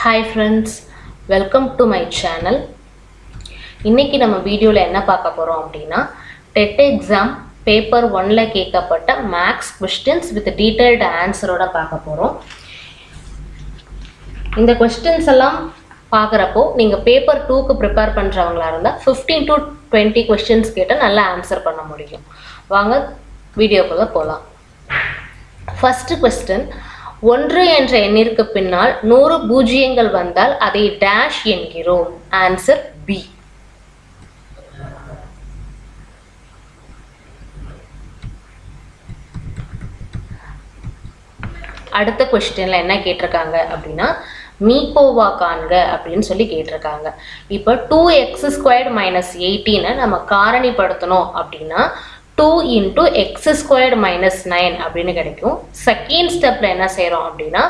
Hi friends welcome to my channel இன்னைக்கு நம்ம வீடியோவில் என்ன பார்க்க போகிறோம் அப்படின்னா டெட் எக்ஸாம் பேப்பர் ஒன்ல கேட்கப்பட்ட மேக்ஸ் கொஸ்டின்ஸ் வித் டீட்டெயில்டு ஆன்சரோட பார்க்க போகிறோம் இந்த கொஸ்டின்ஸ் எல்லாம் பார்க்குறப்போ நீங்கள் பேப்பர் டூக்கு ப்ரிப்பேர் பண்ணுறவங்களா இருந்தால் ஃபிஃப்டீன் டு டுவெண்ட்டி கொஸ்டின்ஸ் கேட்டால் நல்லா ஆன்சர் பண்ண முடியும். வாங்க வீடியோக்குள்ளே போகலாம் ஃபஸ்ட்டு கொஸ்டின் ஒன்று என்ற எண்ணிற்கு பின்னால் நூறு பூஜ்ஜியங்கள் வந்தால் அதை டேஷ் என்கிறோம். ஆன்சர் பி அடுத்த கொஸ்டின்ல என்ன கேட்டிருக்காங்க அப்படின்னா மீகோவா காண்க அப்படின்னு சொல்லி கேட்டிருக்காங்க. இப்போ டூ எக்ஸ் ஸ்கொயர்டு மைனஸ் எயிட்டீனை நம்ம காரணிப்படுத்தணும் அப்படின்னா two into X squared minus nine அப்படின்னு கிடைக்கும். செகண்ட் ஸ்டெப்பில் என்ன செய்கிறோம் அப்படின்னா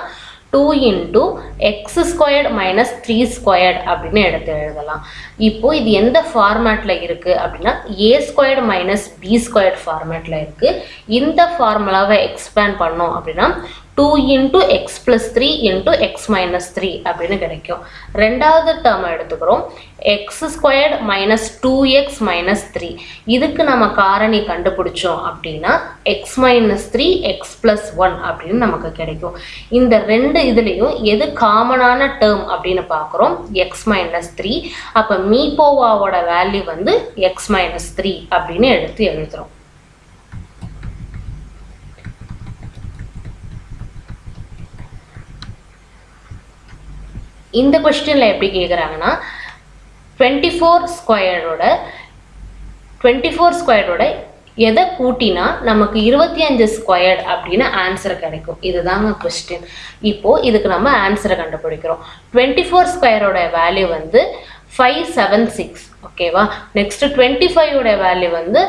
two into X squared minus three squared அப்படின்னு எடுத்து எழுதலாம். இப்போது இது எந்த ஃபார்மேட்டில் இருக்குது அப்படின்னா A squared minus B squared ஃபார்மேட்டில் இருக்குது இந்த ஃபார்முலாவை எக்ஸ்பேண்ட் பண்ணோம் அப்படின்னா two into X plus three into X minus three அப்படின்னு கிடைக்கும். ரெண்டாவது டேர்ம் எடுத்துக்கிறோம். X squared minus two X minus three இதுக்கு நம்ம காரணி கண்டுபிடிச்சோம் அப்படின்னா X minus three X plus one அப்படின்னு நமக்கு கிடைக்கும். இந்த ரெண்டு இதுலேயும் எது காமனான டேர்ம் அப்படின்னு பார்க்குறோம்? எக்ஸ் மைனஸ் த்ரீ அப்போ மீபோவாவோட வேல்யூ வந்து எக்ஸ் மைனஸ் த்ரீ அப்படின்னு எடுத்து எழுதுகிறோம் இந்த கொஸ்டினில் எப்படி கேட்குறாங்கன்னா டுவெண்ட்டி ஃபோர் ஸ்கொயரோட டுவெண்ட்டி ஃபோர் ஸ்கொயரோட எதை கூட்டினா நமக்கு இருபத்தி அஞ்சு ஸ்கொயர்ட் அப்படின்னு ஆன்சர் கிடைக்கும். இதுதாங்க கொஸ்டின் இப்போது இதுக்கு நம்ம ஆன்சரை கண்டுபிடிக்கிறோம். டுவெண்ட்டி ஃபோர் ஸ்கொயரோட வேல்யூ வந்து ஃபைவ் செவன் சிக்ஸ் ஓகேவா நெக்ஸ்ட் டுவெண்ட்டி ஃபைவோட வேல்யூ வந்து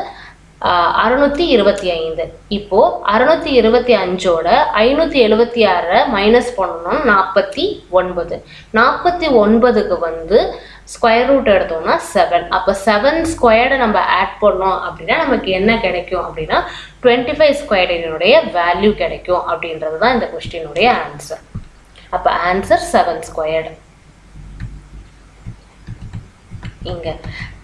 அறுநூற்றி இருபத்தி ஐந்து. இப்போது அறுநூத்தி இருபத்தி அஞ்சோட ஐநூற்றி எழுபத்தி ஆறை மைனஸ் பண்ணணும் நாற்பத்தி ஒன்பது. நாற்பத்தி ஒன்பதுக்கு வந்து ஸ்கொயர் ரூட் எடுத்தோம்னா செவன் அப்போ செவன் ஸ்கொயர்டை நம்ம ஆட் பண்ணோம் அப்படின்னா நமக்கு என்ன கிடைக்கும் அப்படின்னா டுவெண்ட்டி ஃபைவ் ஸ்கொயர்டினுடைய வேல்யூ கிடைக்கும் அப்படின்றது தான் இந்த கொஸ்டினுடைய ஆன்சர் அப்போ ஆன்சர் செவன் ஸ்கொயர்டு இங்கே.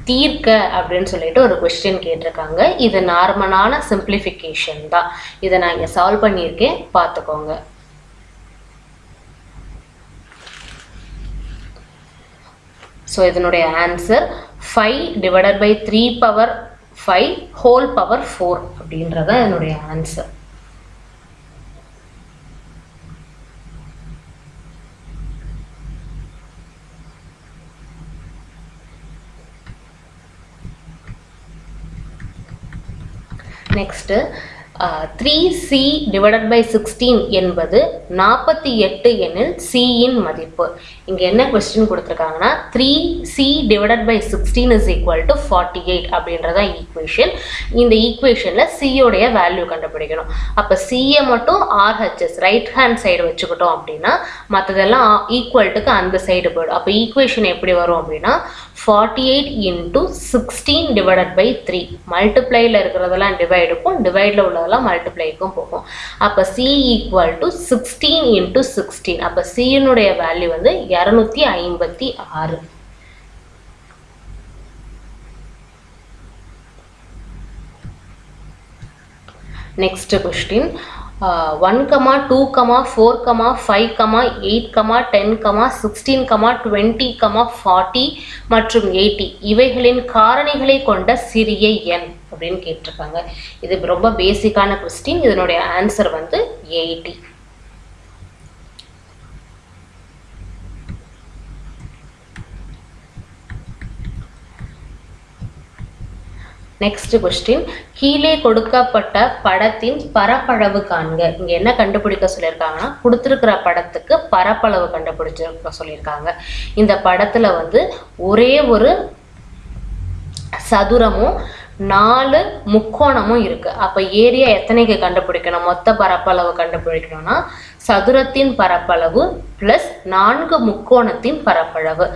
தீர்க்க அப்படின்னு சொல்லிட்டு ஒரு கொஸ்டின் கேட்டிருக்காங்க. இது நார்மலான சிம்பிளிஃபிகேஷன் தான். இதை நான் இங்கே சால்வ் பண்ணியிருக்கேன். பார்த்துக்கோங்க. ஸோ இதனுடைய answer five divided by three power five whole power four அப்படின்றதான் என்னுடைய answer next three C divided by sixteen என்பது நாற்பத்தி எட்டு எனில் சியின் மதிப்பு. இங்கே என்ன கொஸ்டின் கொடுத்துருக்காங்கன்னா three C divided by sixteen is equal to forty eight அப்படின்றதான் ஈக்குவேஷன் இந்த ஈக்குவேஷனில் சியோடைய வேல்யூ கண்டுபிடிக்கணும். அப்போ சியை மட்டும் ஆர்ஹெச்எஸ் ரைட் ஹேண்ட் சைடு வச்சுக்கிட்டோம் அப்படின்னா மற்றதெல்லாம் ஈக்குவல்ட்டுக்கு அந்த சைடு போயிடும். அப்போ ஈக்குவேஷன் எப்படி வரும் அப்படின்னா forty eight into sixteen divided by three மல்டிப்ளையில் இருக்கிறதெல்லாம் டிவைடுக்கும் டிவைடில் உள்ளதெல்லாம் மல்டிப்ளைக்கும் போகும். அப்போ C equal to sixteen into sixteen அப்போ சியினுடைய வேல்யூ வந்து இரநூத்தி ஐம்பத்தி ஆறு. Next question one comma two comma four comma five comma eight comma ten comma sixteen comma twenty comma forty மற்றும் எயிட்டி இவைகளின் காரணிகளை கொண்ட சிறிய எண் அப்படின்னு கேட்டிருக்காங்க. இது ரொம்ப பேசிக்கான கொஸ்டின் இதனுடைய ஆன்சர் வந்து எயிட்டி நெக்ஸ்ட் கொஸ்டின் கீழே கொடுக்கப்பட்ட படத்தின் பரப்பளவு காண்க. இங்க என்ன கண்டுபிடிக்க சொல்லியிருக்காங்கன்னா கொடுத்துருக்கிற படத்துக்கு பரப்பளவு கண்டுபிடிச்சிருக்க சொல்லியிருக்காங்க. இந்த படத்துல வந்து ஒரே ஒரு சதுரமும் நாலு முக்கோணமும் இருக்கு. அப்ப ஏரியா எத்தனைக்கு கண்டுபிடிக்கணும்? மொத்த பரப்பளவு கண்டுபிடிக்கணும்னா சதுரத்தின் பரப்பளவு பிளஸ் நான்கு முக்கோணத்தின் பரப்பளவு.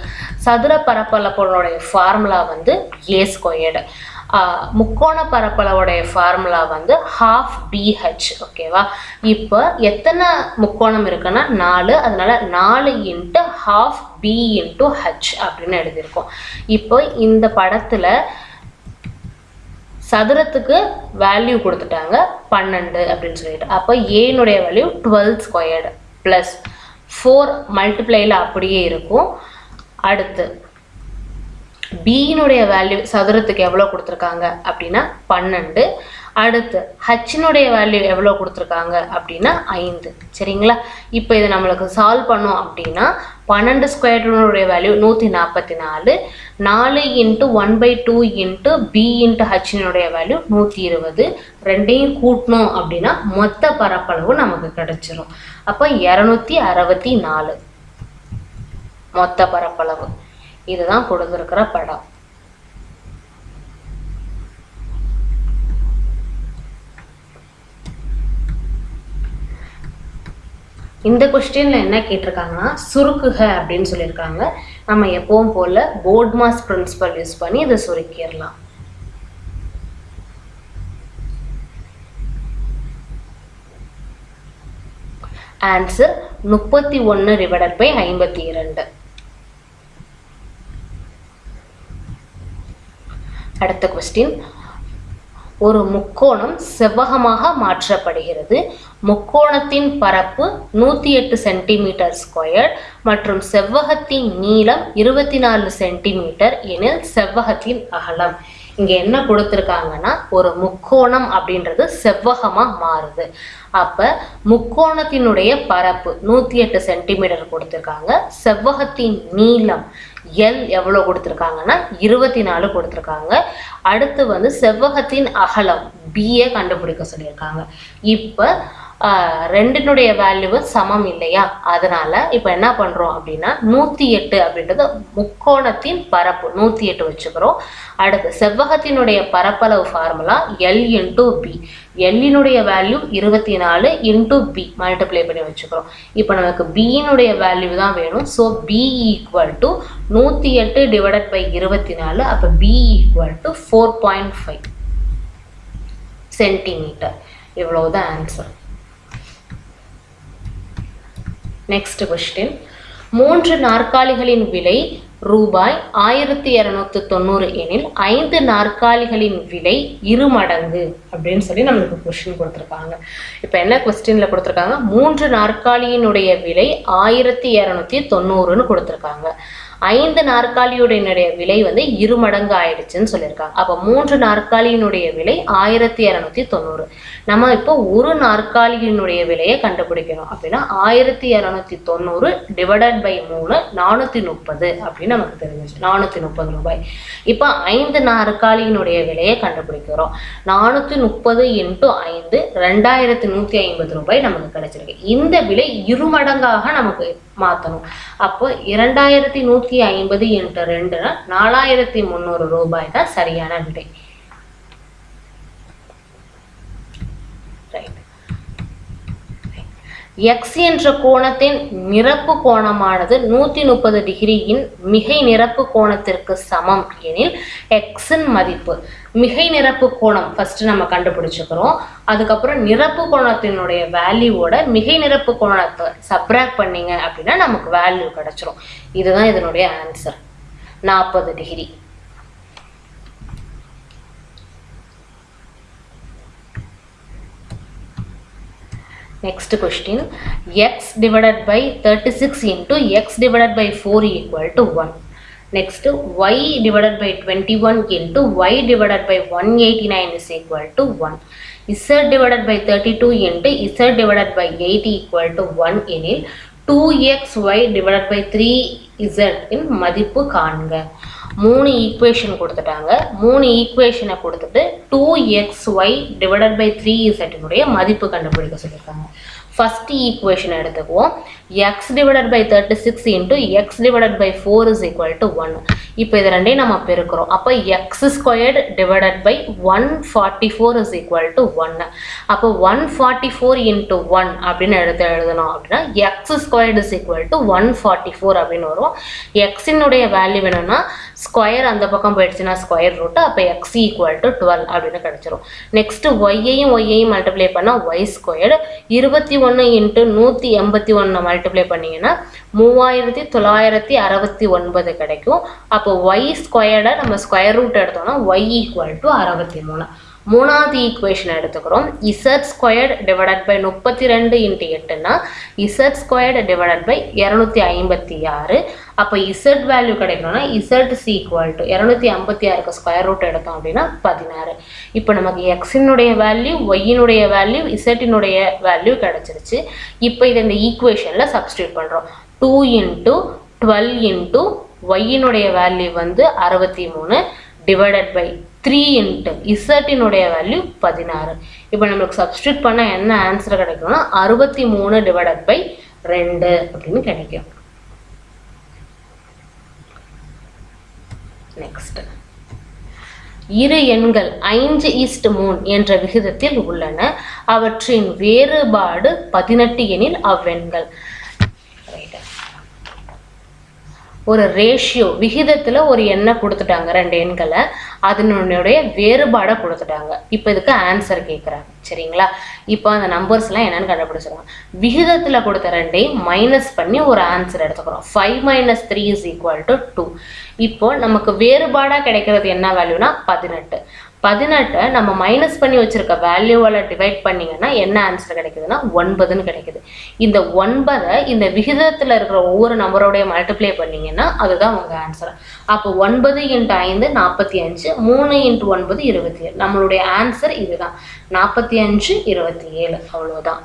சதுர பரப்பளவுடைய ஃபார்முலா வந்து ஏ ஸ்கொயர்டு முக்கோண பரப்பளவுடைய ஃபார்முலா வந்து ஹாஃப் பிஹெச் ஓகேவா இப்போ எத்தனை முக்கோணம் இருக்குன்னா நாலு அதனால நாலு into half B into H அப்படின்னு எழுதியிருக்கோம். இப்போ இந்த படத்தில் சதுரத்துக்கு வேல்யூ கொடுத்துட்டாங்க பன்னெண்டு அப்படின்னு சொல்லிட்டு. அப்போ ஏனுடைய value twelve squared plus four மல்டிப்ளைல அப்படியே இருக்கும். அடுத்து பியினுடைய வேல்யூ சதுரத்துக்கு எவ்வளோ கொடுத்துருக்காங்க அப்படின்னா பன்னெண்டு. அடுத்து ஹச்சினுடைய வேல்யூ எவ்வளோ கொடுத்துருக்காங்க அப்படின்னா ஐந்து. சரிங்களா? இப்போ இதை நம்மளுக்கு சால்வ் பண்ணோம் அப்படின்னா பன்னெண்டு ஸ்கொயர்னுடைய வேல்யூ நூற்றி நாற்பத்தி நாலு நாலு into one by two into B into ஹச்சினுடைய value நூற்றி இருபது. ரெண்டையும் கூட்டணும் அப்படின்னா மொத்த பரப்பளவு நமக்கு கிடைச்சிரும். அப்போ இரநூத்தி அறுபத்தி நாலு. மொத்த பரப்பளவு. இதுதான் கொடுத்துருக்கிற படம். இந்த கொஸ்டின்ல என்ன கேட்டிருக்காங்கன்னா சுருக்குக அப்படின்னு சொல்லியிருக்காங்க. நம்ம எப்பவும் போல போர்ட் மாஸ் பிரின்சிபல் யூஸ் பண்ணி இதை சுருக்கிடலாம். ஆன்சர் முப்பத்தி ஒன்று டிவைடட் பை ஐம்பத்தி இரண்டு. அடுத்த கொஸ்டின் ஒரு முக்கோணம் செவ்வகமாக மாற்றப்படுகிறது. முக்கோணத்தின் பரப்பு நூற்றி எட்டு சென்டிமீட்டர் ஸ்கொயர் மற்றும் செவ்வகத்தின் நீளம் இருபத்தி நாலு சென்டிமீட்டர் எனில் செவ்வகத்தின் அகலம். இங்கே என்ன கொடுத்துருக்காங்கன்னா ஒரு முக்கோணம் அப்படின்றது செவ்வகமாக மாறுது. அப்போ முக்கோணத்தினுடைய பரப்பு நூற்றி எட்டு சென்டிமீட்டர் கொடுத்துருக்காங்க. செவ்வகத்தின் நீளம் எல் எவ்வளோ கொடுத்துருக்காங்கன்னா இருபத்தி நாலு கொடுத்துருக்காங்க. அடுத்து வந்து செவ்வகத்தின் அகலம் பிஏ கண்டுபிடிக்க சொல்லியிருக்காங்க. இப்போ ரெண்டினுடைய வேல்யூவு சமம் இல்லையா? அதனால இப்போ என்ன பண்ணுறோம் அப்படின்னா நூற்றி எட்டு அப்படின்றது முக்கோணத்தின் பரப்பு நூற்றி எட்டு வச்சுக்கிறோம். அடுத்து செவ்வகத்தினுடைய பரப்பளவு ஃபார்முலா எல் இன்டூ பி எல்லினுடைய வேல்யூ இருபத்தி நாலு இன்டூ பி மல்டிப்ளை பண்ணி வச்சுக்கிறோம். இப்போ நமக்கு பியினுடைய வேல்யூ தான் வேணும். ஸோ பி ஈக்குவல் டு நூற்றி எட்டு டிவைடட் பை இருபத்தி நாலு அப்போ B equal to four point five centimetre இவ்வளவுதான் ஆன்சர் நெக்ஸ்ட் கொஸ்டின் மூன்று நாற்காலிகளின் விலை ரூபாய் ஆயிரத்தி இரநூத்தி தொண்ணூறு எனில் ஐந்து நாற்காலிகளின் விலை இரு மடங்கு அப்படின்னு சொல்லி நம்மளுக்கு கொஸ்டின் கொடுத்துருக்காங்க. இப்போ என்ன கொஸ்டின்ல கொடுத்துருக்காங்க? மூன்று நாற்காலியினுடைய விலை ஆயிரத்தி இரநூத்தி தொண்ணூறுன்னு கொடுத்துருக்காங்க. ஐந்து நாற்காலியுடைய விலை வந்து இரு மடங்கு ஆயிடுச்சுன்னு சொல்லியிருக்காங்க. அப்போ மூன்று நாற்காலியினுடைய விலை ஆயிரத்தி இரநூத்தி தொண்ணூறு. நம்ம இப்போ ஒரு நாற்காலியினுடைய விலையை கண்டுபிடிக்கணும் அப்படின்னா ஆயிரத்தி இரநூத்தி தொண்ணூறு டிவைடட் பை மூணு நானூற்றி முப்பது அப்படின்னு நமக்கு தெரிஞ்சிச்சு நானூற்றி முப்பது ரூபாய். இப்போ ஐந்து நாற்காலியினுடைய விலையை கண்டுபிடிக்கிறோம். நானூற்றி முப்பது இன்ட்டு ஐந்து ரெண்டாயிரத்தி நூற்றி ஐம்பது ரூபாய் நமக்கு கிடைச்சிருக்கு. இந்த விலை இரு மடங்காக நமக்கு மாற்றணும் அப்போ இரண்டாயிரத்தி நூற்றி ஐம்பது இன்ட்டு ரெண்டு நாலாயிரத்தி முந்நூறு ரூபாய் தான் சரியான விடை ரைட் எக்ஸ் என்ற கோணத்தின் நிரப்பு கோணமானது நூற்றி முப்பது டிகிரியின் மிகை நிரப்பு கோணத்திற்கு சமம் எனில் எக்ஸின் மதிப்பு. மிகை நிரப்பு கோணம் ஃபஸ்ட்டு நம்ம கண்டுபிடிச்சிக்கிறோம். அதுக்கப்புறம் நிரப்பு கோணத்தினுடைய வேல்யூவோட மிகை நிரப்பு கோணத்தை சப்ராக்ட் பண்ணிங்க அப்படின்னா நமக்கு வேல்யூ கிடச்சிரும். இதுதான் இதனுடைய ஆன்சர் நாற்பது degree. Next question, x divided by 36 into x divided by 4 equal to 1. Next, y divided by 21 into y divided by 189 is equal to 1. z divided by 32 into z divided by 8 equal to 1 எனில் 2xy divided by 3z இன் மதிப்பு காண்க மூணு equation கொடுத்துட்டாங்க. மூணு ஈக்குவேஷனை கொடுத்துட்டு two X Y divided by three இசட்டினுடைய மதிப்பு கண்டுபிடிக்க சொல்லியிருக்காங்க. ஃபர்ஸ்ட் ஈக்குவேஷன் எடுத்துக்குவோம். X divided by thirty six into X divided by four is equal to one இப்போ இது ரெண்டையும் நம்ம பெருக்கிறோம். அப்போ X squared divided by one forty four is equal to ஒன்று அப்போ one forty four into one அப்படின்னு எடுத்து எழுதணும் அப்படின்னா X squared is equal to one forty four அப்படின்னு வரும். எக்ஸினுடைய வேல்யூ வேணும்னா ஸ்கொயர் அந்த பக்கம் போயிடுச்சுன்னா ஸ்கொயர் ரூட்டு அப்போ எக்ஸ் ஈக்குவல் டு டுவெல் அப்படின்னு கிடச்சிரும். நெக்ஸ்ட்டு ஒய்யையும் ஒய்யையும் மல்டிப்ளை பண்ணால் ஒய் ஸ்கொயர்டு இருபத்தி ஒன்று இன்ட்டு நூற்றி எண்பத்தி ஒன்று மல்டிப்ளை பண்ணிங்கன்னா மூவாயிரத்தி தொள்ளாயிரத்தி அறுபத்தி ஒன்பது கிடைக்கும். அப்போ ஒய் ஸ்கொயர்டை நம்ம ஸ்கொயர் ரூட் எடுத்தோம்னா ஒய் ஈக்குவல் டு அறுபத்தி மூணு. மூணாவது ஈக்குவேஷன் எடுத்துக்கிறோம். இசட் ஸ்கொயர்டு டிவைடட் பை முப்பத்தி ரெண்டு இன்ட்டு எட்டுனா இசட் ஸ்கொயர்டு டிவைடட் பை இரநூத்தி ஐம்பத்தி ஆறு. அப்போ இசட் வேல்யூ கிடைக்கணும்னா இசட் சி ஈக்குவல் டு இரநூத்தி ஐம்பத்தி ஆறுக்கு ஸ்கொயர் ரூட் எடுத்தோம் அப்படின்னா பதினாறு. இப்போ நமக்கு எக்ஸினுடைய வேல்யூ ஒய்யினுடைய வேல்யூ இசட்டினுடைய வேல்யூ கிடச்சிருச்சு. இப்போ இதை இந்த ஈக்குவேஷனில் சப்ஸ்டியூட் பண்ணுறோம் டூ இன்ட்டு டுவெல் இன்ட்டு ஒய்யினுடைய வேல்யூ வந்து அறுபத்தி மூணு டிவைடட் பை த்ரீ இன்ட்டு இசட்டினுடைய வேல்யூ பதினாறு. இப்போ நம்மளுக்கு சப்ஸ்டியூட் பண்ண என்ன ஆன்சர் கிடைக்கும்னா அறுபத்தி மூணு டிவைடட் பை ரெண்டு அப்படின்னு கிடைக்கும். நெக்ஸ்ட் இரு எண்கள் ஐந்து ஈஸ்ட் மூணு என்ற விகிதத்தில் உள்ளன. அவற்றின் வேறுபாடு பதினெட்டு எனில் அவ்வெண்கள். ஒரு ரேஷியோ விகிதத்தில் ஒரு எண்ணை கொடுத்துட்டாங்க ரெண்டு எண்களை. அதனுடைய வேறுபாடை கொடுத்துட்டாங்க. இப்போ இதுக்கு ஆன்சர் கேட்குறாங்க சரிங்களா? இப்போ அந்த நம்பர்ஸ்லாம் என்னென்னு கண்டுபிடிச்சிருவாங்க விகிதத்தில் கொடுத்த ரெண்டையும் மைனஸ் பண்ணி ஒரு ஆன்சர் எடுத்துக்கிறோம். Five minus three is equal to two இப்போ நமக்கு வேறுபாடாக கிடைக்கிறது என்ன வேல்யூனா பதினெட்டு. பதினெட்டை நம்ம மைனஸ் பண்ணி வச்சிருக்க வேல்யூவால் டிவைட் பண்ணிங்கன்னா என்ன ஆன்சர் கிடைக்குதுன்னா ஒன்பதுன்னு கிடைக்குது. இந்த ஒன்பதை இந்த விகிதத்தில் இருக்கிற ஒவ்வொரு நம்பரோடைய மல்டிப்ளை பண்ணீங்கன்னா அதுதான் உங்கள் ஆன்சர் அப்போ ஒன்பது இன்ட்டு ஐந்து நாற்பத்தி அஞ்சு மூணு இன்ட்டு ஒன்பது இருபத்தி ஏழு. நம்மளுடைய ஆன்சர் இதுதான். நாற்பத்தி அஞ்சு இருபத்தி ஏழு. அவ்வளோதான்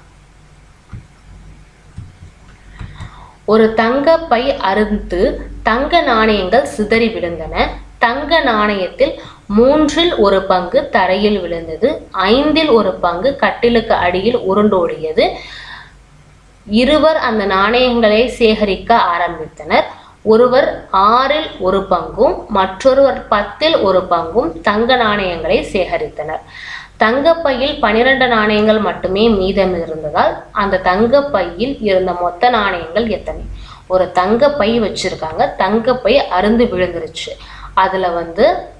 ஒரு தங்க பை அறுந்து தங்க நாணயங்கள் சிதறி விழுந்தன. தங்க நாணயத்தில் மூன்றில் ஒரு பங்கு தரையில் விழுந்தது ஐந்தில் ஒரு பங்கு கட்டிலுக்கு அடியில் உருண்டோடியது. இருவர் அந்த நாணயங்களை சேகரிக்க ஆரம்பித்தனர். ஒருவர் ஆறில் ஒரு பங்கும் மற்றொருவர் பத்தில் ஒரு பங்கும் தங்க நாணயங்களை சேகரித்தனர். தங்கப்பையில் பனிரெண்டு நாணயங்கள் மட்டுமே மீதம் இருந்ததால் அந்த தங்கப்பையில் இருந்த மொத்த நாணயங்கள் எத்தனை? ஒரு தங்கப்பை வச்சிருக்காங்க. தங்கப்பை அருந்து விழுந்துருச்சு. அதுல வந்து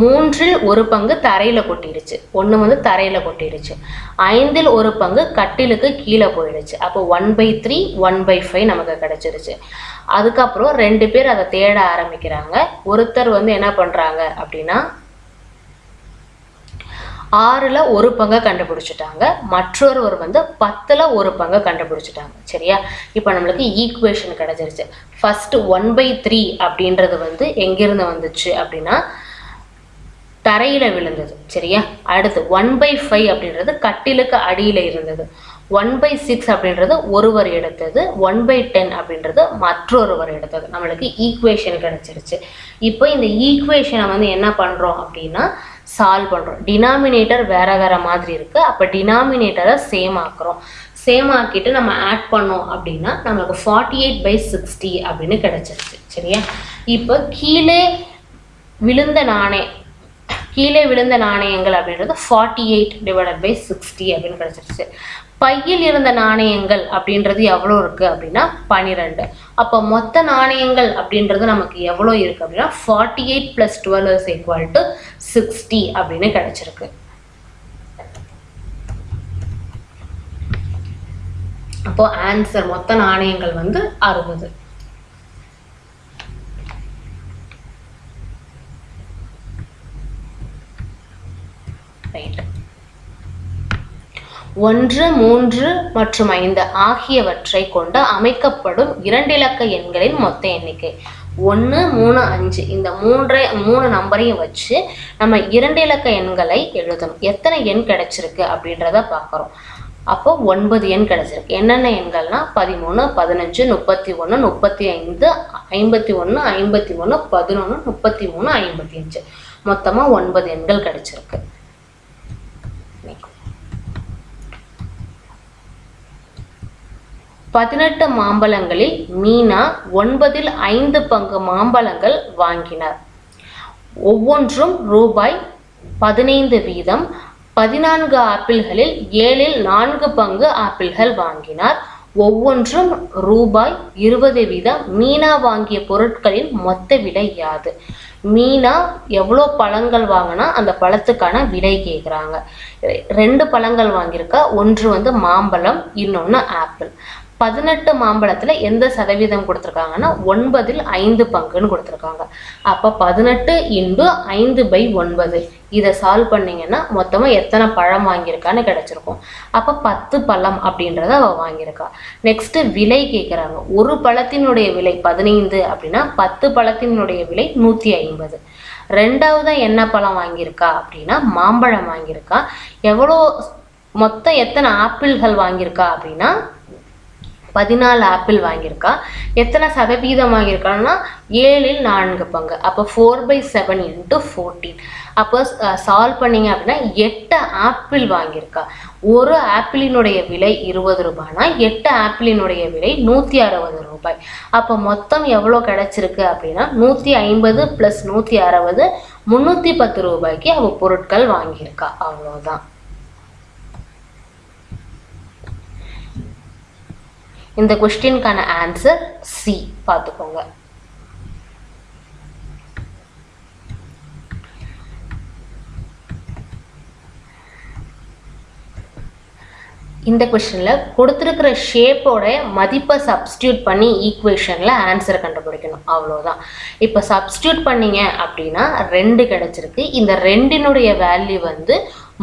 மூன்றில் ஒரு பங்கு தரையில் கொட்டிடுச்சு. ஒன்று வந்து தரையில் கொட்டிடுச்சு. ஐந்தில் ஒரு பங்கு கட்டிலுக்கு கீழே போயிடுச்சு. அப்போ one by three one by five நமக்கு கிடச்சிருச்சு. அதுக்கப்புறம் ரெண்டு பேர் அதை தேட ஆரம்பிக்கிறாங்க. ஒருத்தர் வந்து என்ன பண்ணுறாங்க அப்படின்னா ஆறில் ஒரு பங்கை கண்டுபிடிச்சிட்டாங்க. மற்றொருவர் வந்து பத்தில் ஒரு பங்கை கண்டுபிடிச்சிட்டாங்க. சரியா? இப்போ நம்மளுக்கு ஈக்குவேஷன் கிடச்சிருச்சு. ஃபஸ்ட்டு ஒன் பை த்ரீ அப்படின்றது வந்து எங்கேருந்து வந்துச்சு அப்படின்னா தரையில் விழுந்தது. சரியா? அடுத்து ஒன் பை ஃபைவ் அப்படின்றது கட்டிலுக்கு அடியில் இருந்தது. ஒன் பை சிக்ஸ் அப்படின்றது ஒருவர் எடுத்தது. ஒன் பை டென் அப்படின்றது மற்றொருவர் எடுத்தது. நம்மளுக்கு ஈக்குவேஷன் கிடச்சிருச்சு. இப்போ இந்த ஈக்குவேஷனை வந்து என்ன பண்ணுறோம் அப்படின்னா சால்வ் பண்ணுறோம் டினாமினேட்டர் வேற வேற மாதிரி இருக்குது அப்போ டினாமினேட்டரை சேம் ஆக்குறோம். சேம் ஆக்கிட்டு நம்ம ஆட் பண்ணோம் அப்படின்னா நம்மளுக்கு ஃபார்ட்டி எயிட் பை சிக்ஸ்டி அப்படின்னு கிடச்சிருச்சு. சரியா? இப்போ கீழே விழுந்த நானே கீழே விழுந்த நாணயங்கள் அப்படின்றது forty eight divided by sixty அப்படின்னு கிடச்சிருச்சு. பையில் இருந்த நாணயங்கள் அப்படின்றது எவ்வளோ இருக்குது அப்படின்னா பன்னிரெண்டு. அப்போ மொத்த நாணயங்கள் அப்படின்றது நமக்கு எவ்வளோ இருக்குது அப்படின்னா forty eight plus twelve is equal to sixty அப்படின்னு கிடைச்சிருக்கு. அப்போது ஆன்சர் மொத்த நாணயங்கள் வந்து அறுபது ரைட் ஒன்று மூன்று மற்றும் ஐந்து ஆகியவற்றை கொண்டு அமைக்கப்படும் இரண்டிலக்க எண்களின் மொத்த எண்ணிக்கை. ஒன்று மூணு அஞ்சு. இந்த மூன்றை மூணு நம்பரையும் வச்சு நம்ம இரண்டு இலக்க எண்களை எழுதணும். எத்தனை எண் கிடைச்சிருக்கு அப்படின்றத பார்க்குறோம். அப்போ ஒன்பது எண் கிடைச்சிருக்கு. என்னென்ன எண்கள்னா பதிமூணு பதினஞ்சு முப்பத்தி ஒன்று முப்பத்தி ஐந்து ஐம்பத்தி ஒன்று ஐம்பத்தி ஒன்று பதினொன்று முப்பத்தி மூணு ஐம்பத்தி அஞ்சு. மொத்தமாக ஒன்பது எண்கள் கிடைச்சிருக்கு. பதினெட்டு மாம்பழங்களில் மீனா ஒன்பதில் ஐந்து பங்கு மாம்பழங்கள் வாங்கினார். ஒவ்வொன்றும் ரூபாய் பதினைந்து வீதம் பதினான்கு ஆப்பிள்களில் ஏழில் நான்கு பங்கு ஆப்பிள்கள் வாங்கினார். ஒவ்வொன்றும் ரூபாய் இருபது வீதம். மீனா வாங்கிய பொருட்களின் மொத்த விலை யாது? மீனா எவ்வளோ பழங்கள் வாங்கினா அந்த பழத்துக்கான விலை கேட்குறாங்க. ரெண்டு பழங்கள் வாங்கியிருக்கா. ஒன்று வந்து மாம்பழம் இன்னொன்று ஆப்பிள். பதினெட்டு மாம்பழத்தில் எந்த சதவீதம் கொடுத்துருக்காங்கன்னா ஒன்பதில் ஐந்து பங்குன்னு கொடுத்துருக்காங்க. அப்போ பதினெட்டு இன்டு ஐந்து பை ஒன்பது. இதை சால்வ் பண்ணீங்கன்னா மொத்தமாக எத்தனை பழம் வாங்கியிருக்கான்னு கிடச்சிருக்கும். அப்போ பத்து பழம் அப்படின்றத அவள் வாங்கியிருக்கா. நெக்ஸ்ட்டு விலை கேட்குறாங்க ஒரு பழத்தினுடைய விலை பதினைந்து அப்படின்னா பத்து பழத்தினுடைய விலை நூற்றி ஐம்பது. ரெண்டாவதாக என்ன பழம் வாங்கியிருக்கா அப்படின்னா மாம்பழம் வாங்கியிருக்கா. எவ்வளோ மொத்தம் எத்தனை ஆப்பிள்கள் வாங்கியிருக்கா அப்படின்னா பதினாலு ஆப்பிள் வாங்கியிருக்கா. எத்தனை சதவீதம் வாங்கியிருக்கான்னா ஏழில் நான்கு பங்கு. அப்போ four by seven into fourteen அப்போ சால்வ் பண்ணீங்க அப்படின்னா எட்டு ஆப்பிள் வாங்கியிருக்கா. ஒரு ஆப்பிளினுடைய விலை இருபது ரூபாய்னா எட்டு ஆப்பிளினுடைய விலை நூற்றி அறுபது ரூபாய். அப்போ மொத்தம் எவ்வளோ கிடைச்சிருக்கு அப்படின்னா நூற்றி ஐம்பது ப்ளஸ் நூற்றி அறுபது முந்நூற்றி பத்து ரூபாய்க்கு அவள் பொருட்கள் வாங்கியிருக்கா. அவ்வளோதான். இந்த கொஸ்டினுக்கான ஆன்சர் சி பார்த்துக்கோங்க. இந்த கொஸ்டினில் கொடுத்துருக்கிற ஷேப்போட மதிப்பை சப்ஸ்டியூட் பண்ணி ஈக்குவேஷனில் ஆன்சரை கண்டுபிடிக்கணும். அவ்வளோதான் இப்போ சப்ஸ்டியூட் பண்ணீங்க அப்படின்னா ரெண்டு கிடச்சிருக்கு. இந்த ரெண்டினுடைய வேல்யூ வந்து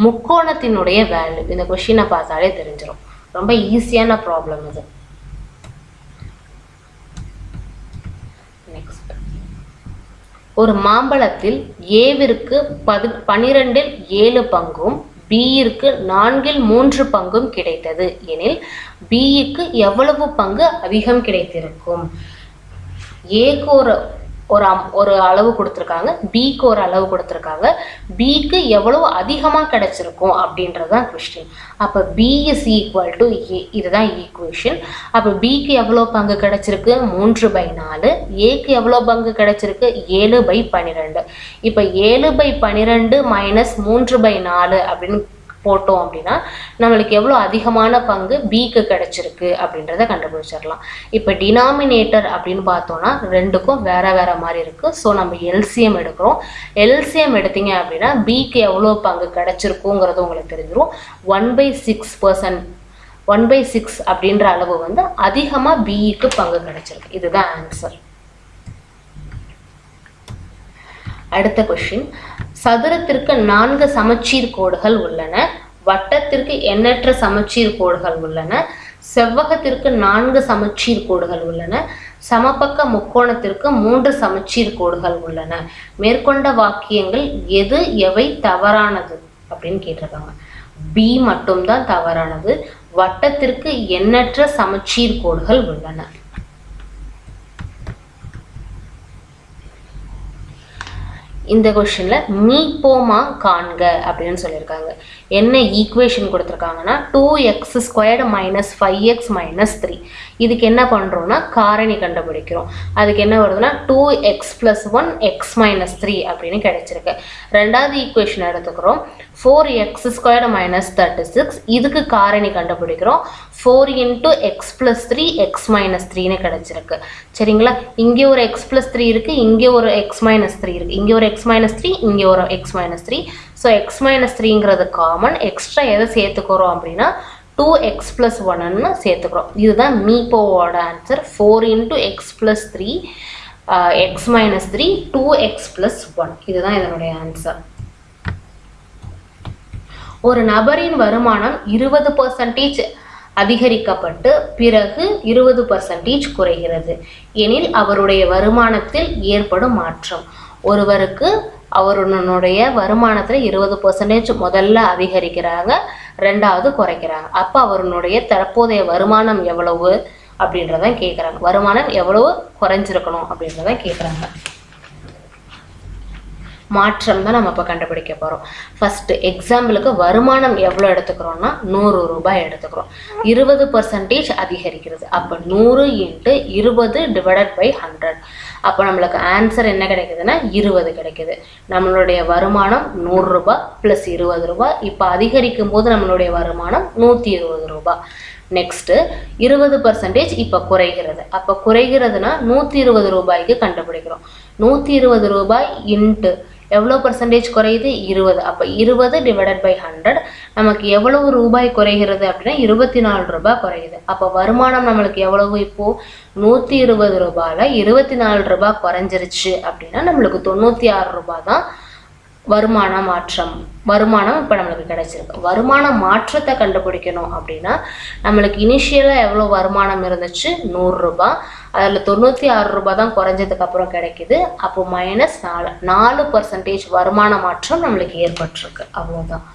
முக்கோணத்தினுடைய வேல்யூ இந்த கொஷினை பார்த்தாலே தெரிஞ்சிடும் ரொம்ப ஈஸியான ப்ராப்ளம் இது நெக்ஸ்ட் ஒரு மாம்பழத்தில் ஏவிற்கு பது பனிரெண்டில் ஏழு பங்கும் பியிற்கு நான்கில் மூன்று பங்கும் கிடைத்தது. எனில் பியிக்கு எவ்வளவு பங்கு அதிகம் கிடைத்திருக்கும்? ஏக்கு ஒரு ஒரு அம் ஒரு அளவு கொடுத்துருக்காங்க. பிக்கு ஒரு அளவு கொடுத்துருக்காங்க. பிக்கு எவ்வளவு அதிகமாக கிடைச்சிருக்கும் அப்படின்றது தான் கொஸ்டின் அப்போ B is equal to A இதுதான் ஈக்குவேஷன் அப்போ பிக்கு எவ்வளோ பங்கு கிடைச்சிருக்கு? மூன்று பை நாலு. ஏக்கு எவ்வளோ பங்கு கிடைச்சிருக்கு? ஏழு பை பன்னிரெண்டு. இப்போ ஏழு பை பன்னிரெண்டு மைனஸ் மூன்று பை நாலு அப்படின்னு போட்டோம் அப்படின்னா நம்மளுக்கு எவ்வளோ அதிகமான பங்கு பிக்கு கிடைச்சிருக்கு அப்படின்றத கண்டுபிடிச்சிடலாம். இப்போ டினாமினேட்டர் அப்படின்னு பார்த்தோம்னா ரெண்டுக்கும் வேற வேற மாதிரி இருக்குது ஸோ நம்ம எல்சிஎம் எடுக்கிறோம். எல்சிஎம் எடுத்தீங்க அப்படின்னா பிக்கு எவ்வளோ பங்கு கிடைச்சிருக்குங்கிறது உங்களுக்கு தெரிஞ்சிடும் one by six percent one by six அப்படின்ற அளவு வந்து அதிகமாக பிஇக்கு பங்கு கிடைச்சிருக்கு. இதுதான் ஆன்சர் அடுத்த கொஷின் சதுரத்திற்கு நான்கு சமச்சீர் கோடுகள் உள்ளன. வட்டத்திற்கு எண்ணற்ற சமச்சீர் கோடுகள் உள்ளன. செவ்வகத்திற்கு நான்கு சமச்சீர் கோடுகள் உள்ளன. சமபக்க முக்கோணத்திற்கு மூன்று சமச்சீர் கோடுகள் உள்ளன. மேற்கொண்ட வாக்கியங்கள் எது எவை தவறானது அப்படின்னு கேட்டிருக்காங்க. பி மட்டும்தான் தவறானது. வட்டத்திற்கு எண்ணற்ற சமச்சீர் கோடுகள் உள்ளன. இந்த கொஷனில் மீ போமா காண்க அப்படின்னு சொல்லியிருக்காங்க. என்ன ஈக்குவேஷன் கொடுத்துருக்காங்கன்னா two x squared minus five x minus three இதுக்கு என்ன பண்ணுறோம்னா காரணி கண்டுபிடிக்கிறோம். அதுக்கு என்ன வருதுன்னா two x plus one x minus three அப்படின்னு கிடைச்சிருக்கு. ரெண்டாவது ஈக்குவேஷன் எடுத்துக்கிறோம். Four x squared minus thirty six இதுக்கு காரணி கண்டுபிடிக்கிறோம். Four into x plus three x minus த்ரீன்னு கிடச்சிருக்கு. சரிங்களா? இங்கே ஒரு எக்ஸ் ப்ளஸ் த்ரீ இருக்குது இங்கே ஒரு எக்ஸ் மைனஸ் த்ரீ இருக்குது இங்கே ஒரு எக்ஸ் மைனஸ் த்ரீ இங்கே ஒரு x minus three so x minus த்ரீங்கிறது common extra எதை சேர்த்துக்கிறோம் அப்படின்னா டூ எக்ஸ் ப்ளஸ் ஒன்னு சேர்த்துக்கிறோம். இதுதான் மீப்போவோட answer four into x plus three x minus three two x plus one இதுதான் இதனுடைய ஆன்சர் ஒரு நபரின் வருமானம் இருபது பர்சன்டேஜ் அதிகரிக்கப்பட்டு பிறகு இருபது பர்சன்டேஜ் குறைகிறது. எனில் அவருடைய வருமானத்தில் ஏற்படும் மாற்றம். ஒருவருக்கு அவருடைய வருமானத்தில் இருபது பர்சன்டேஜ் முதல்ல அதிகரிக்கிறாங்க ரெண்டாவது குறைக்கிறாங்க. அப்போ அவருடைய தற்போதைய வருமானம் எவ்வளவு அப்படின்றதான் கேட்குறாங்க வருமானம் எவ்வளவு குறைஞ்சிருக்கணும் அப்படின்றதான் கேட்குறாங்க மாற்றம் தான் நம்ம இப்போ கண்டுபிடிக்க போகிறோம் ஃபஸ்ட்டு எக்ஸாம்பிளுக்கு வருமானம் எவ்வளோ எடுத்துக்கிறோம்னா நூறு ரூபாய் எடுத்துக்கிறோம். இருபது பர்சன்டேஜ் அதிகரிக்கிறது. அப்போ நூறு இன்ட்டு இருபது டிவைடட் பை ஹண்ட்ரட் அப்போ நம்மளுக்கு ஆன்சர் என்ன கிடைக்குதுன்னா இருபது கிடைக்குது. நம்மளுடைய வருமானம் நூறுரூபா ப்ளஸ் இருபது ரூபாய். இப்போ அதிகரிக்கும் போது நம்மளுடைய வருமானம் நூற்றி இருபது ரூபாய். நெக்ஸ்ட்டு இருபது பர்சன்டேஜ் இப்போ குறைகிறது. அப்போ குறைகிறதுனா நூற்றி இருபது ரூபாய்க்கு கண்டுபிடிக்கிறோம். நூற்றி இருபது ரூபாய் இன்ட்டு எவ்வளோ பர்சன்டேஜ் குறையுது? இருபது. அப்போ இருபது டிவைடட் பை ஹண்ட்ரட் நமக்கு எவ்வளவு ரூபாய் குறைகிறது அப்படின்னா இருபத்தி நாலு ரூபாய் குறையுது. அப்போ வருமானம் நம்மளுக்கு எவ்வளவு இப்போது நூற்றி இருபது ரூபாயில் இருபத்தி நாலு ரூபாய் குறைஞ்சிருச்சு அப்படின்னா நம்மளுக்கு தொண்ணூற்றி ஆறு ரூபாய் தான் வருமான மாற்றம் வருமானம் இப்போ நம்மளுக்கு கிடைச்சிருக்கு. வருமான மாற்றத்தை கண்டுபிடிக்கணும் அப்படின்னா நம்மளுக்கு இனிஷியலாக எவ்வளோ வருமானம் இருந்துச்சு? நூறுரூபா அதில் தொண்ணூற்றி ஆறு ரூபாய் தான் குறைஞ்சதுக்கு அப்புறம் கிடைக்குது. அப்போ மைனஸ் நாலு நாலு பர்சன்டேஜ் வருமான மாற்றம் நம்மளுக்கு ஏற்பட்டிருக்கு. அவ்வளோதான்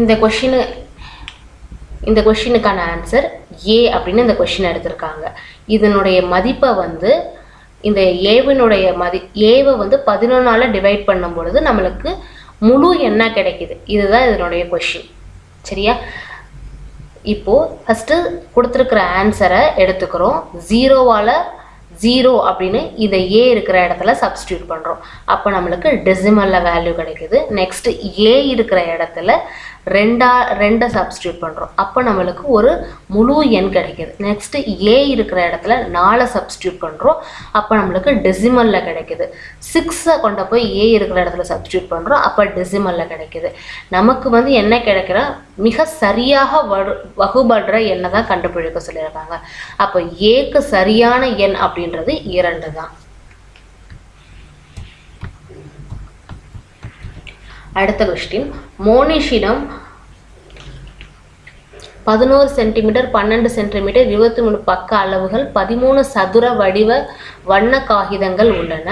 இந்த கொஷினு இந்த கொஷினுக்கான ஆன்சர் ஏ அப்படின்னு இந்த கொஷின் எடுத்திருக்காங்க. இதனுடைய மதிப்பை வந்து இந்த ஏவினுடைய மதி ஏவை வந்து பதினொன்றால் டிவைட் பண்ணும் பொழுது நம்மளுக்கு முழு என்ன கிடைக்குது. இதுதான் இதனுடைய கொஷின் சரியா? இப்போது ஃபஸ்ட்டு கொடுத்துருக்குற ஆன்சரை எடுத்துக்கிறோம். ஜீரோவால் ஜீரோ அப்படின்னு இதை ஏ இருக்கிற இடத்துல சப்ஸ்டியூட் பண்ணுறோம் அப்போ நம்மளுக்கு டெசிமலில் வேல்யூ கிடைக்குது. நெக்ஸ்ட்டு ஏ இருக்கிற இடத்துல ரெண்டா ரெண்டை சப்ஸ்டியூட் பண்ணுறோம் அப்போ நம்மளுக்கு ஒரு முழு எண் கிடைக்குது. நெக்ஸ்ட்டு ஏ இருக்கிற இடத்துல நாலை சப்ஸ்டியூட் பண்ணுறோம் அப்போ நம்மளுக்கு டெசிமலில் கிடைக்குது. சிக்ஸை கொண்டு போய் ஏ இருக்கிற இடத்துல சப்ஸ்டியூட் பண்ணுறோம் அப்போ டெசிமலில் கிடைக்குது. நமக்கு வந்து என்ன கிடைக்கிற? மிக சரியாக வரு வகுபடுற எண்ணை தான் கண்டுபிடிக்க சொல்லியிருக்காங்க. அப்போ ஏக்கு சரியான எண் அப்படின்றது இரண்டு தான். அடுத்த கொஸ்டின் மோனிஷிடம் பதினோரு சென்டிமீட்டர் பன்னெண்டு சென்டிமீட்டர் இருபத்தி மூணு பக்க அளவுகள் பதிமூணு சதுர வடிவ வண்ண காகிதங்கள் உள்ளன.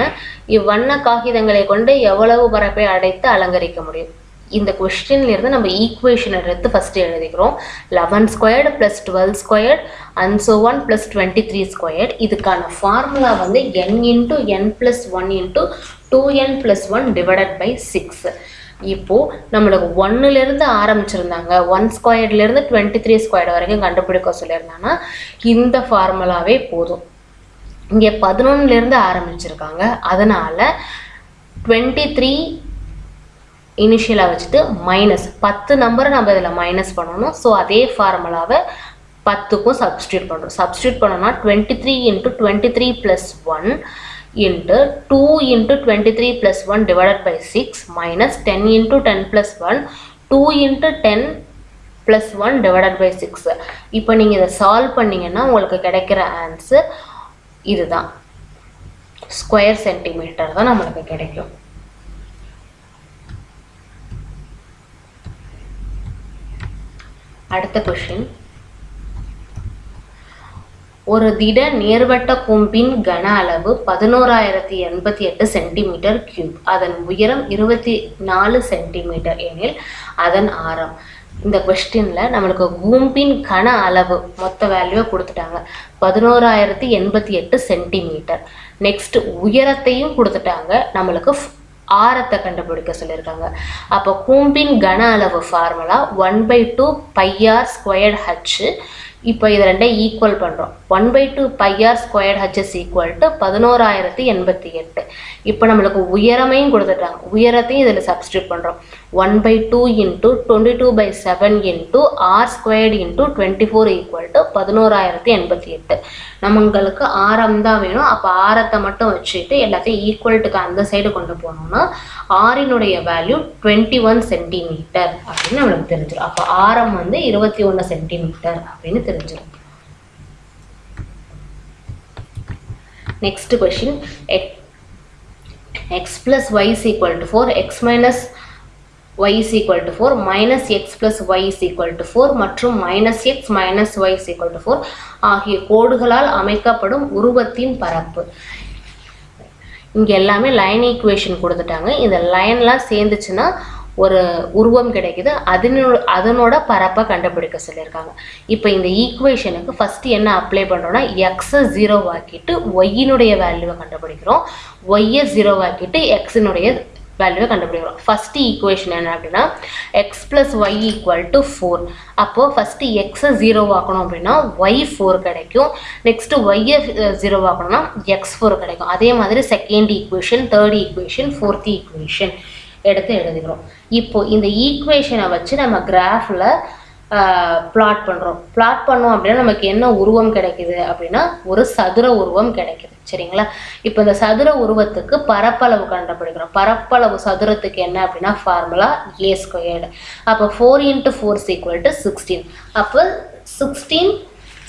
இவ்வண்ண காகிதங்களை கொண்டு எவ்வளவு பரப்பை அடைத்து அலங்கரிக்க முடியும்? இந்த கொஸ்டின்லேருந்து நம்ம ஈக்குவேஷன் எடுத்து ஃபஸ்ட்டு எழுதிக்கிறோம். Eleven squared plus twelve squared and so one plus twenty three squared இதுக்கான ஃபார்முலா வந்து n into n plus one into two n plus one divided by six இப்போது நம்மளுக்கு ஒன்றுலேருந்து ஆரம்பிச்சிருந்தாங்க. ஒன் ஸ்கொயர்ட்லேருந்து டுவெண்ட்டி த்ரீ ஸ்கொயர்டு வரைக்கும் கண்டுபிடிக்க சொல்லியிருந்தாங்கன்னா இந்த ஃபார்முலாவே போதும். இங்கே பதினொன்னுலேருந்து ஆரம்பிச்சிருக்காங்க. அதனால் டுவெண்ட்டி த்ரீ இனிஷியலாக வச்சுட்டு மைனஸ் பத்து நம்பரை நம்ம இதில் மைனஸ் பண்ணணும். ஸோ அதே ஃபார்முலாவை பத்துக்கும் சப்ஸ்டியூட் பண்ணுறோம். சப்ஸ்டியூட் பண்ணோம்னா twenty three into twenty three plus one into 2 into 23 plus 1 divided by 6 minus 10 into 10 plus 1 2 into 10 plus 1 divided by 6 இப்போ நீங்கள் இதை சால்வ் பண்ணீங்கன்னா உங்களுக்கு கிடைக்கிற ஆன்சர் இதுதான். ஸ்கொயர் சென்டிமீட்டர் தான் நம்மளுக்கு கிடைக்கும். அடுத்த கொஷின் ஒரு திட நேர்வட்ட கூம்பின் கன அளவு பதினோராயிரத்தி எண்பத்தி எட்டு சென்டிமீட்டர் கியூப் அதன் உயரம் இருபத்தி நாலு சென்டிமீட்டர் எனில் அதன் ஆரம். இந்த கொஸ்டினில் நம்மளுக்கு கூம்பின் கன அளவு மொத்த வேல்யூவை கொடுத்துட்டாங்க. பதினோராயிரத்தி எண்பத்தி எட்டு சென்டிமீட்டர். நெக்ஸ்ட் உயரத்தையும் கொடுத்துட்டாங்க. நம்மளுக்கு ஆரத்தை கண்டுபிடிக்க சொல்லியிருக்காங்க. அப்போ கூம்பின் கன அளவு formula one by two pi r squared h இப்போ இது ரெண்டே ஈக்குவல் பண்ணுறோம் one by two pi r squared h is equal to பதினோராயிரத்தி எண்பத்தி எட்டு. இப்போ நம்மளுக்கு உயரமையும் கொடுத்துட்டாங்க. உயரத்தையும் இதில் சப்ஸ்டியூட் பண்ணுறோம் one by two into twenty two by seven into r squared into twenty four equal to பதினோராயிரத்தி எண்பத்தி எட்டு. நம்மங்களுக்கு ஆரம் தான் வேணும். அப்போ ஆரத்தை மட்டும் வச்சுட்டு எல்லாத்தையும் ஈக்குவல்ட்டுக்கு அந்த சைடு கொண்டு போனோம்னா ஆரினுடைய வேல்யூ டுவெண்ட்டி ஒன் சென்டிமீட்டர் அப்படின்னு நம்மளுக்கு தெரிஞ்சிடும் அப்போ ஆரம் வந்து இருபத்தி ஒன்று சென்டிமீட்டர் அப்படின்னு தெரிஞ்சிடும் next question x plus y is equal to four x minus y is equal to 4 minus x plus y is equal to 4 மற்றும் minus x minus y is equal to 4 ஆகிய கோடுகளால் அமைக்கப்படும் உருவத்தின் பரப்பு. இங்கே எல்லாமே லைன் ஈக்குவேஷன் கொடுத்துட்டாங்க. இந்த லைன்லாம் சேர்ந்துச்சுன்னா ஒரு உருவம் கிடைக்குது. அதனோட அதனோட பரப்பை கண்டுபிடிக்க சொல்லியிருக்காங்க. இப்போ இந்த ஈக்குவேஷனுக்கு ஃபஸ்ட்டு என்ன அப்ளை பண்ணுறோன்னா எக்ஸை ஜீரோ ஆக்கிட்டு ஒய்யினுடைய வேல்யூவை கண்டுபிடிக்கிறோம். ஒய்யை ஜீரோ ஆக்கிட்டு எக்ஸினுடைய வேல்யூவை கண்டுபிடிக்கிறோம். ஃபஸ்ட்டு ஈக்குவேஷன் என்ன அப்படின்னா x plus y equal to four அப்போது ஃபஸ்ட்டு எக்ஸை ஜீரோ ஆக்கணும் அப்படின்னா ஒய் ஃபோர் கிடைக்கும். நெக்ஸ்ட்டு ஒய்யை ஜீரோ ஆக்கணும்னா எக்ஸ் ஃபோர் கிடைக்கும். அதே மாதிரி second equation third equation fourth equation எடுத்து எழுதிக்கிறோம் இப்போ இந்த ஈக்குவேஷனை வச்சு நம்ம கிராஃபில் பிளாட் பண்ணுறோம் பிளாட் பண்ணோம் அப்படின்னா நமக்கு என்ன உருவம் கிடைக்குது அப்படின்னா ஒரு சதுர உருவம் கிடைக்குது. சரிங்களா? இப்போ இந்த சதுர உருவத்துக்கு பரப்பளவு கண்டுபிடிக்கிறோம். பரப்பளவு சதுரத்துக்கு என்ன அப்படின்னா ஃபார்முலா ஏ ஸ்கொயர்டு அப்போ four into four is equal to sixteen அப்போ சிக்ஸ்டீன்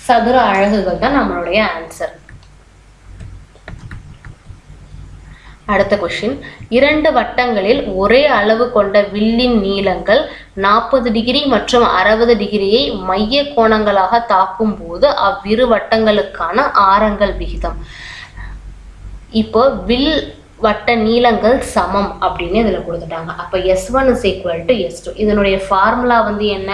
சதுர அழகுகள் தான் நம்மளுடைய ஆன்சர் அடுத்த கொஷின் இரண்டு வட்டங்களில் ஒரே அளவு கொண்ட வில்லின் நீளங்கள் நாற்பது டிகிரி மற்றும் அறுபது டிகிரியை மைய கோணங்களாக தாக்கும் போது அவ்விரு வட்டங்களுக்கான ஆரங்கள் விகிதம். இப்போ வில் வட்ட நீளங்கள் சமம் அப்படின்னு இதில் கொடுத்துட்டாங்க. அப்போ S one is equal to S two இதனுடைய ஃபார்முலா வந்து என்ன?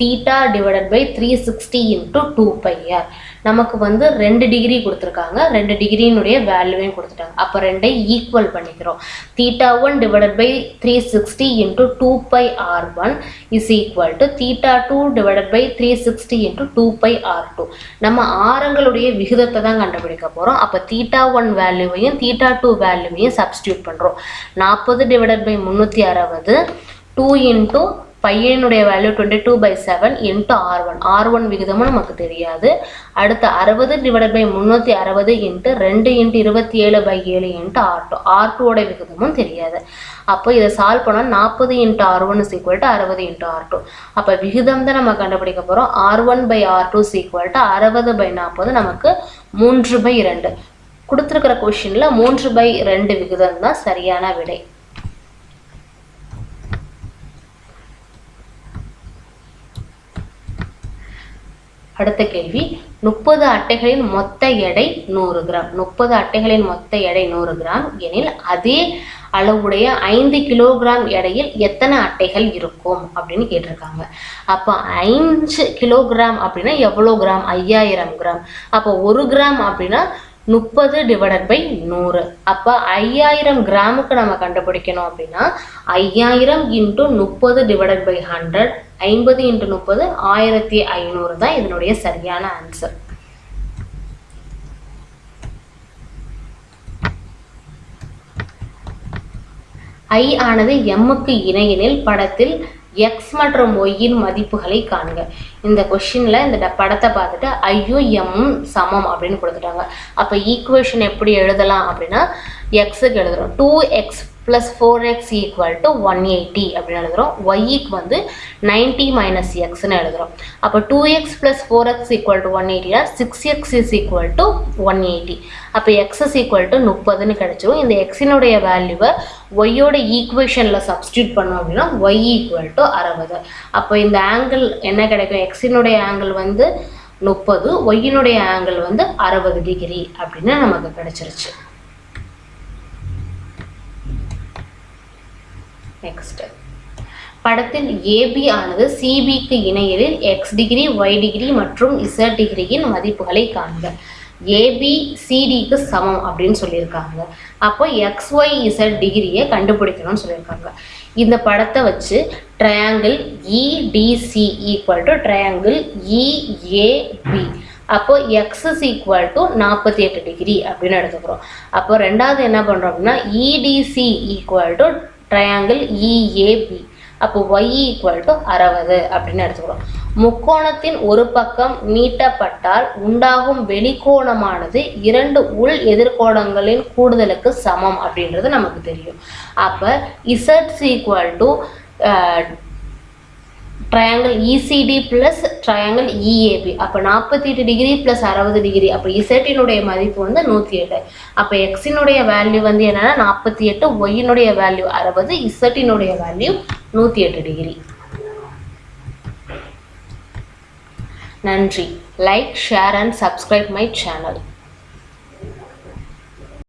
Theta divided by three sixty into two pi r நமக்கு வந்து ரெண்டு டிகிரி கொடுத்துருக்காங்க. ரெண்டு டிகிரியினுடைய வேல்யூவையும் கொடுத்துட்டாங்க. அப்போ ரெண்டை ஈக்குவல் பண்ணிக்கிறோம். Theta one divided by three sixty into two pi r one is equal to theta two divided by three sixty into two pi r two நம்ம ஆரங்களுடைய விகிதத்தை தான் கண்டுபிடிக்க போகிறோம் அப்போ தீட்டா ஒன் வேல்யூவையும் தீட்டா டூ வேல்யூவையும் சப்ஸ்டியூட் பண்ணுறோம் நாற்பது டிவைடட் பை முந்நூற்றி அறுபது டூ இன்ட்டு பையனுடைய value twenty two by seven into r one r one விகிதமும் நமக்கு தெரியாது. அடுத்து அறுபது டிவைட் பை முந்நூற்றி அறுபது இன்ட்டு ரெண்டு இன்ட்டு இருபத்தி ஏழு பை ஏழு இன்ட்டு ஆர் டூ ஆர் டூவோட விகிதமும் தெரியாது. அப்போ இதை சால்வ் பண்ணால் நாற்பது into r one is equal to அறுபது இன்ட்டு ஆர் டூ அப்போ விகிதம் தான் நம்ம கண்டுபிடிக்க போகிறோம் r one by r two is equal to அறுபது பை நாற்பது நமக்கு மூன்று பை ரெண்டு கொடுத்துருக்கிற கொஷினில் மூன்று பை ரெண்டு விகிதம் தான் சரியான விடை. அடுத்த கேள்வி. முப்பது அட்டைகளின் மொத்த எடை நூறு கிராம். முப்பது அட்டைகளின் மொத்த எடை நூறு கிராம். எனில் அதே அளவுடைய ஐந்து கிலோகிராம் எடையில் எத்தனை அட்டைகள் இருக்கும் அப்படின்னு கேட்டிருக்காங்க. அப்போ ஐந்து கிலோகிராம் அப்படின்னா எவ்வளோ கிராம்? ஐயாயிரம் கிராம். அப்போ ஒரு கிராம் அப்படின்னா முப்பது டிவைடட் பை நூறு. அப்போ ஐயாயிரம் கிராமுக்கு நம்ம கண்டுபிடிக்கணும் அப்படின்னா ஐயாயிரம் இன்ட்டு முப்பது டிவைடட் பை ஹண்ட்ரட் ஐம்பது இன்ட்டு முப்பது ஆயிரத்தி ஐநூறு தான் இதனுடைய சரியான ஆன்சர் ஐ ஆனது எம்முக்கு இணையெனில் படத்தில் எக்ஸ் மற்றும் ஒய்யின் மதிப்புகளை காணுங்க. இந்த கொஷினில் இந்த படத்தை பார்த்துட்டு ஐயோ எம்மும் சமம் அப்படின்னு கொடுத்துட்டாங்க. அப்போ ஈக்குவேஷன் எப்படி எழுதலாம் அப்படின்னா எக்ஸுக்கு எழுதுறோம். Two x plus four x equal to one eighty அப்படின்னு எழுதுகிறோம் ஒய்க்கு வந்து நைன்ட்டி மைனஸ் எக்ஸ்னு எழுதுகிறோம் அப்போ two x plus four x equal to one எயிட்டியில் six x is equal to one eighty அப்போ எக்ஸ் இஸ் ஈக்குவல் டு முப்பதுன்னு கிடச்சிரும். இந்த எக்ஸினுடைய வேல்யூவை ஒய்யோட ஈக்குவேஷனில் சப்ஸ்டியூட் பண்ணோம் அப்படின்னா ஒய் ஈக்குவல் டு அறுபது. அப்போ இந்த ஆங்கிள் என்ன கிடைக்கும்? எக்ஸினுடைய ஆங்கிள் வந்து முப்பது ஒய்யினுடைய ஆங்கிள் வந்து அறுபது டிகிரி அப்படின்னு நமக்கு கிடச்சிருச்சு. நெக்ஸ்ட் படத்தில் ஏபி ஆனது சிபிக்கு இணையலில் எக்ஸ் டிகிரி ஒய் டிகிரி மற்றும் இசட் டிகிரியின் மதிப்புகளை காண்க. ஏபி சிடிக்கு சமம் அப்படின்னு சொல்லியிருக்காங்க. அப்போ எக்ஸ் ஒய் இசட் டிகிரியை கண்டுபிடிக்கணும்னு சொல்லியிருக்காங்க. இந்த படத்தை வச்சு triangle EDC equal to triangle EAB அப்போ எக்ஸ் இஸ் ஈக்குவல் டு நாற்பத்தி எட்டு டிகிரி அப்படின்னு எடுத்துக்கிறோம். அப்போ ரெண்டாவது என்ன பண்ணுறோம் அப்படின்னா EDC e, equal to triangle EAB அப்போ ஒய் ஈக்குவல் டு அறுபது அப்படின்னு எடுத்துக்கிறோம் முக்கோணத்தின் ஒரு பக்கம் நீட்டப்பட்டால் உண்டாகும் வெளிக்கோணமானது இரண்டு உள் எதிர்கோணங்களின் கூடுதலுக்கு சமம் அப்படின்றது நமக்கு தெரியும். அப்போ இசட்ஸ் equal to triangle ECD plus triangle EAB அப்போ நாற்பத்தி எட்டு டிகிரி ப்ளஸ் அறுபது டிகிரி அப்போ இசட்டினுடைய மதிப்பு வந்து நூற்றி எட்டு. அப்போ எக்ஸினுடைய வேல்யூ வந்து என்னன்னா நாற்பத்தி எட்டு ஒய்யினுடைய வேல்யூ அறுபது இசட்டினுடைய வேல்யூ நூற்றி எட்டு டிகிரி நன்றி. Like share and subscribe my channel